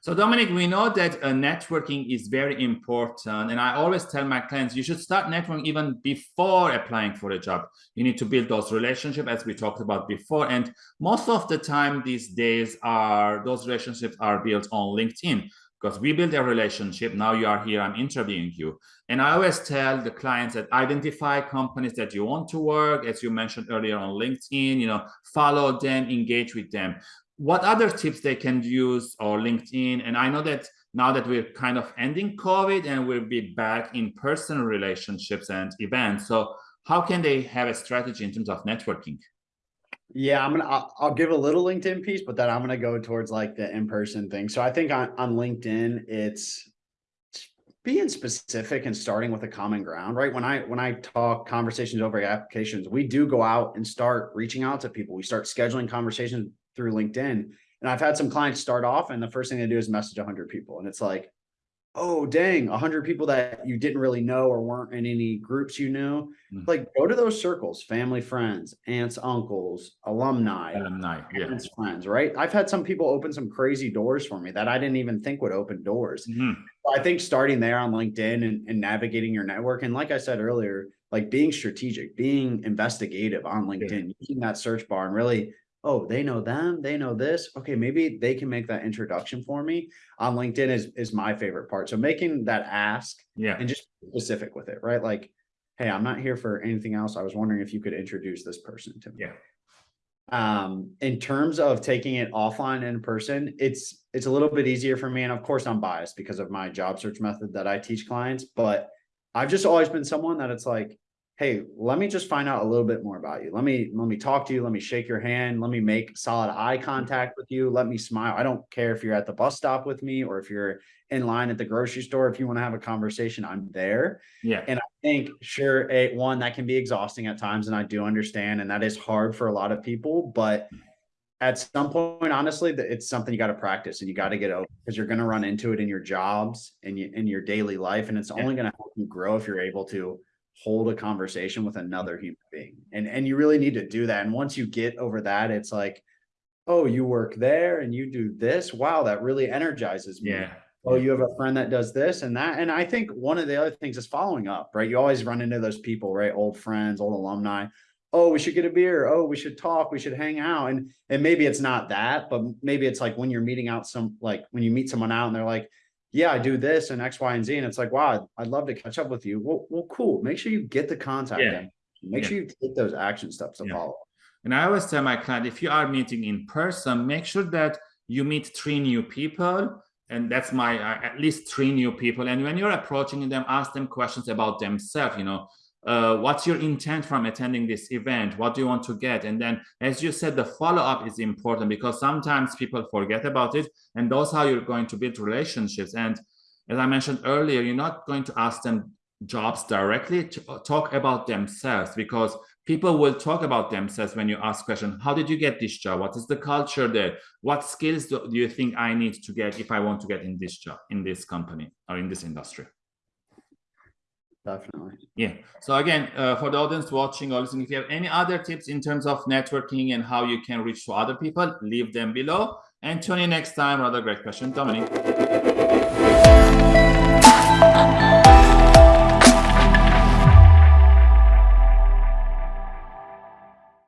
So Dominic, we know that uh, networking is very important. And I always tell my clients, you should start networking even before applying for a job. You need to build those relationships as we talked about before. And most of the time these days are those relationships are built on LinkedIn because we build a relationship. Now you are here, I'm interviewing you. And I always tell the clients that identify companies that you want to work, as you mentioned earlier on LinkedIn, you know, follow them, engage with them what other tips they can use or LinkedIn? And I know that now that we're kind of ending COVID and we'll be back in person relationships and events. So how can they have a strategy in terms of networking? Yeah, I'm gonna. I'll, I'll, give a little LinkedIn piece, but then I'm gonna go towards like the in-person thing. So I think on on LinkedIn, it's being specific and starting with a common ground, right? When I when I talk conversations over applications, we do go out and start reaching out to people. We start scheduling conversations through LinkedIn. And I've had some clients start off and the first thing they do is message 100 people. And it's like, oh, dang, 100 people that you didn't really know or weren't in any groups you knew. Mm -hmm. Like, go to those circles, family, friends, aunts, uncles, alumni, alumni, yeah. friends, right? I've had some people open some crazy doors for me that I didn't even think would open doors. Mm -hmm. I think starting there on LinkedIn and, and navigating your network, and like I said earlier, like being strategic, being investigative on LinkedIn, yeah. using that search bar and really oh, they know them, they know this. Okay, maybe they can make that introduction for me on LinkedIn is is my favorite part. So making that ask yeah and just specific with it, right? Like, hey, I'm not here for anything else. I was wondering if you could introduce this person to me. Yeah. Um, in terms of taking it offline in person, it's it's a little bit easier for me. And of course, I'm biased because of my job search method that I teach clients, but I've just always been someone that it's like, hey, let me just find out a little bit more about you. Let me let me talk to you. Let me shake your hand. Let me make solid eye contact with you. Let me smile. I don't care if you're at the bus stop with me or if you're in line at the grocery store. If you want to have a conversation, I'm there. Yeah. And I think sure, a one that can be exhausting at times, and I do understand, and that is hard for a lot of people, but at some point, honestly, it's something you got to practice and you got to get over because you're going to run into it in your jobs and in your daily life. And it's yeah. only going to help you grow if you're able to hold a conversation with another human being. And and you really need to do that. And once you get over that, it's like, oh, you work there and you do this. Wow, that really energizes me. Yeah. Oh, you have a friend that does this and that. And I think one of the other things is following up, right? You always run into those people, right? Old friends, old alumni. Oh, we should get a beer. Oh, we should talk. We should hang out. And and maybe it's not that, but maybe it's like when you're meeting out some like when you meet someone out and they're like, yeah, I do this and X, Y, and Z. And it's like, wow, I'd love to catch up with you. Well, well cool. Make sure you get the contact. Yeah. Make yeah. sure you take those action steps to yeah. follow. And I always tell my client, if you are meeting in person, make sure that you meet three new people. And that's my, uh, at least three new people. And when you're approaching them, ask them questions about themselves, you know, uh, what's your intent from attending this event? What do you want to get? And then, as you said, the follow-up is important because sometimes people forget about it. And those how you're going to build relationships. And as I mentioned earlier, you're not going to ask them jobs directly talk about themselves because people will talk about themselves when you ask question how did you get this job what is the culture there what skills do, do you think i need to get if i want to get in this job in this company or in this industry definitely. Yeah. So again, uh, for the audience watching or listening, if you have any other tips in terms of networking and how you can reach to other people, leave them below. And tune in next time. Another great question, Dominic.